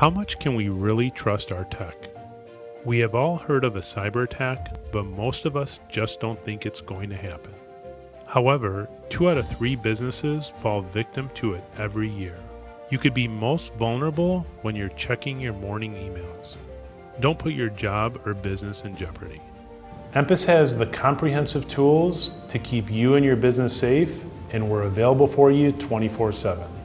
How much can we really trust our tech? We have all heard of a cyber attack, but most of us just don't think it's going to happen. However, two out of three businesses fall victim to it every year. You could be most vulnerable when you're checking your morning emails. Don't put your job or business in jeopardy. Empus has the comprehensive tools to keep you and your business safe, and we're available for you 24 7.